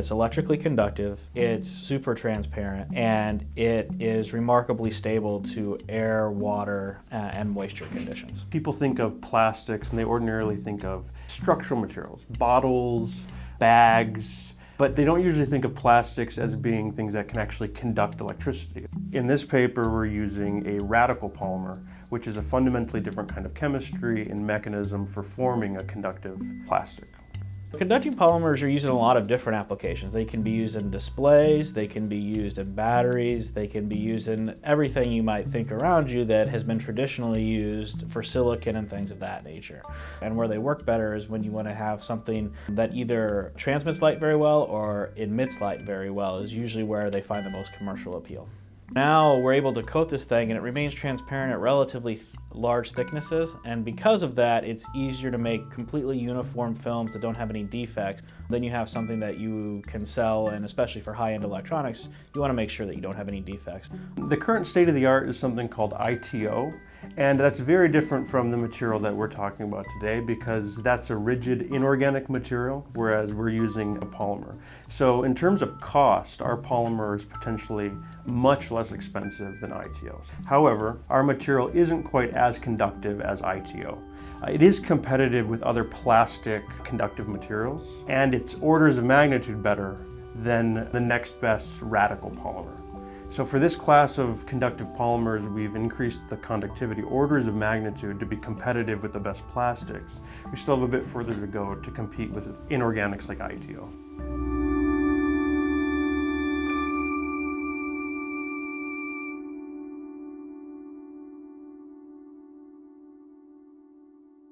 It's electrically conductive, it's super transparent, and it is remarkably stable to air, water, uh, and moisture conditions. People think of plastics and they ordinarily think of structural materials, bottles, bags, but they don't usually think of plastics as being things that can actually conduct electricity. In this paper, we're using a radical polymer, which is a fundamentally different kind of chemistry and mechanism for forming a conductive plastic. Conducting polymers are used in a lot of different applications. They can be used in displays, they can be used in batteries, they can be used in everything you might think around you that has been traditionally used for silicon and things of that nature. And where they work better is when you want to have something that either transmits light very well or emits light very well is usually where they find the most commercial appeal. Now we're able to coat this thing and it remains transparent at relatively large thicknesses and because of that it's easier to make completely uniform films that don't have any defects. Then you have something that you can sell and especially for high-end electronics you want to make sure that you don't have any defects. The current state of the art is something called ITO and that's very different from the material that we're talking about today because that's a rigid inorganic material whereas we're using a polymer. So in terms of cost our polymer is potentially much less expensive than ITOs. However, our material isn't quite as conductive as ITO. Uh, it is competitive with other plastic conductive materials, and it's orders of magnitude better than the next best radical polymer. So for this class of conductive polymers, we've increased the conductivity orders of magnitude to be competitive with the best plastics. We still have a bit further to go to compete with inorganics like ITO.